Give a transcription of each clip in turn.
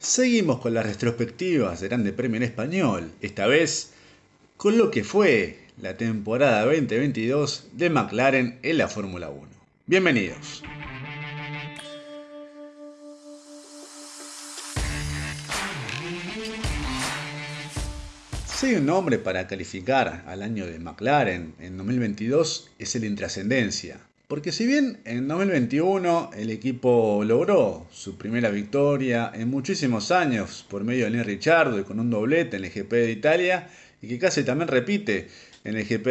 Seguimos con las retrospectivas del Grande Premio en Español, esta vez con lo que fue la temporada 2022 de McLaren en la Fórmula 1. Bienvenidos. Si hay un nombre para calificar al año de McLaren en 2022 es el intrascendencia. Porque si bien en 2021 el equipo logró su primera victoria en muchísimos años por medio de Neil Ricciardo y con un doblete en el GP de Italia y que casi también repite en el GP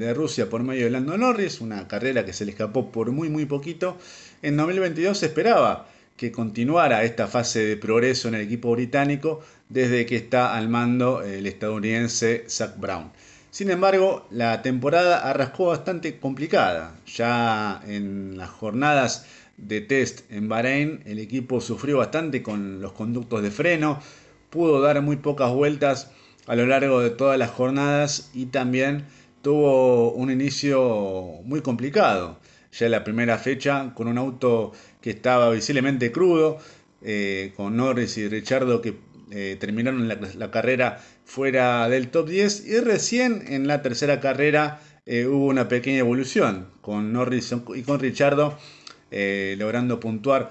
de Rusia por medio de Lando Norris, una carrera que se le escapó por muy muy poquito, en 2022 se esperaba que continuara esta fase de progreso en el equipo británico desde que está al mando el estadounidense Zach Brown. Sin embargo, la temporada arrascó bastante complicada. Ya en las jornadas de test en Bahrein, el equipo sufrió bastante con los conductos de freno, pudo dar muy pocas vueltas a lo largo de todas las jornadas y también tuvo un inicio muy complicado. Ya en la primera fecha, con un auto que estaba visiblemente crudo, eh, con Norris y Richardo que eh, terminaron la, carrera fuera del top 10 y recién en la tercera carrera eh, hubo una pequeña evolución con Norris y con Richardo eh, logrando puntuar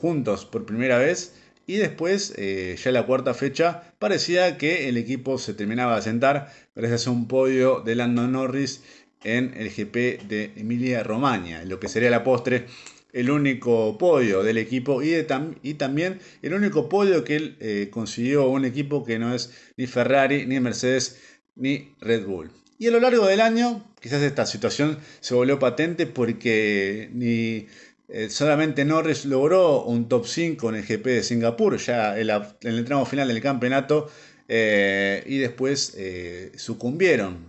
juntos por primera vez. Y después ya la cuarta fecha parecía que el equipo se terminaba de sentar gracias a un podio de Lando Norris en el GP de Emilia Romagna, lo que sería la postre el único podio del equipo y, también el único podio que él eh, consiguió un equipo que no es ni Ferrari, ni Mercedes, ni Red Bull. Y a lo largo del año, quizás esta situación se volvió patente porque ni eh, solamente Norris logró un top 5 en el GP de Singapur, ya en, el tramo final del campeonato, eh, y después sucumbieron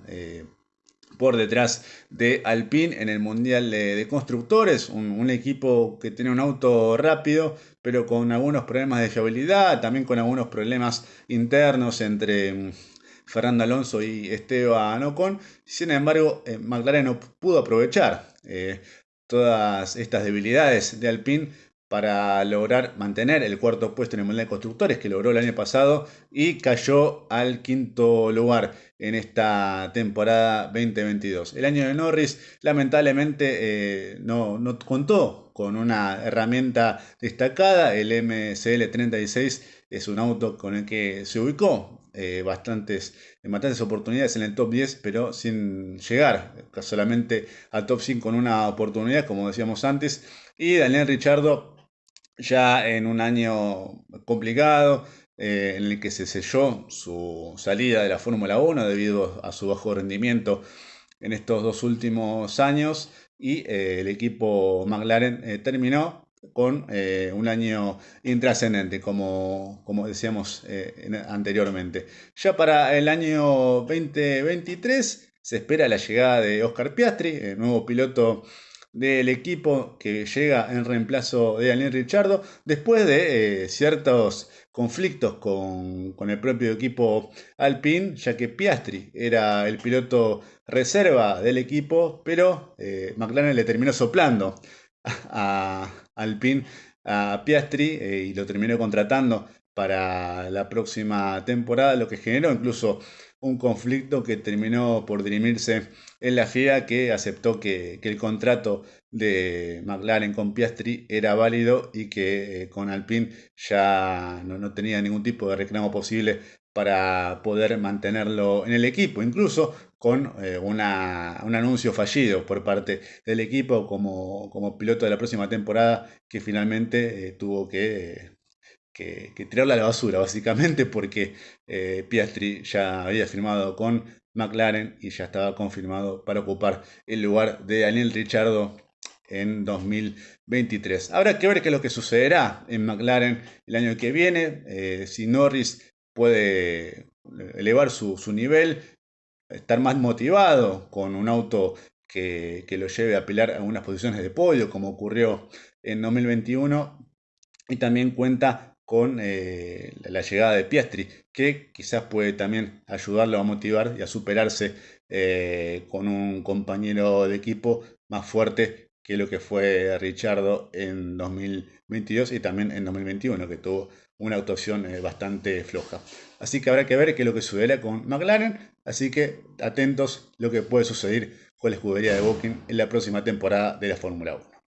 por detrás de Alpine en el Mundial de, Constructores, un, equipo que tiene un auto rápido, pero con algunos problemas de fiabilidad, también con algunos problemas internos entre mm, Fernando Alonso y Esteban Ocon. Sin embargo, eh, McLaren no pudo aprovechar eh, todas estas debilidades de Alpine para lograr mantener el cuarto puesto en el Mundial de Constructores que logró el año pasado y cayó al quinto lugar en esta temporada 2022. El año de Norris lamentablemente eh, no, no, contó con una herramienta destacada, el MCL 36 es un auto con el que se ubicó eh, bastantes, en bastantes oportunidades en el top 10, pero sin llegar solamente al top 5 con una oportunidad, como decíamos antes. Y Daniel Richardo ya en un año complicado, eh, en el que se selló su salida de la Fórmula 1 debido a su bajo rendimiento en estos dos últimos años y eh, el equipo McLaren eh, terminó con un año intrascendente, como, como decíamos anteriormente. Ya para el año 2023 se espera la llegada de Oscar Piastri, el nuevo piloto del equipo que llega en reemplazo de Daniel Richardo, después de eh, ciertos conflictos con, el propio equipo Alpine, ya que Piastri era el piloto reserva del equipo, pero eh, McLaren le terminó soplando a, Alpine, a Piastri, eh, y lo terminó contratando para la próxima temporada, lo que generó incluso un conflicto que terminó por dirimirse en la FIA que aceptó que, el contrato de McLaren con Piastri era válido y que eh, con Alpine ya no, tenía ningún tipo de reclamo posible para poder mantenerlo en el equipo, incluso con eh, un anuncio fallido por parte del equipo como, como, piloto de la próxima temporada que finalmente eh, tuvo que que, tirarla a la basura, básicamente, porque eh, Piastri ya había firmado con McLaren y ya estaba confirmado para ocupar el lugar de Daniel Ricciardo en 2023. Habrá que ver qué es lo que sucederá en McLaren el año que viene, eh, si Norris puede elevar su, nivel, estar más motivado con un auto que, que, lo lleve a pelear algunas posiciones de podio, como ocurrió en 2021, y también cuenta con eh, la llegada de Piastri, que quizás puede también ayudarlo a motivar y a superarse eh, con un compañero de equipo más fuerte que lo que fue Richardo en 2022 y también en 2021, que tuvo una actuación eh, bastante floja. Así que habrá que ver qué es lo que sucederá con McLaren, así que atentos lo que puede suceder con la escudería de Booking en la próxima temporada de la Fórmula 1.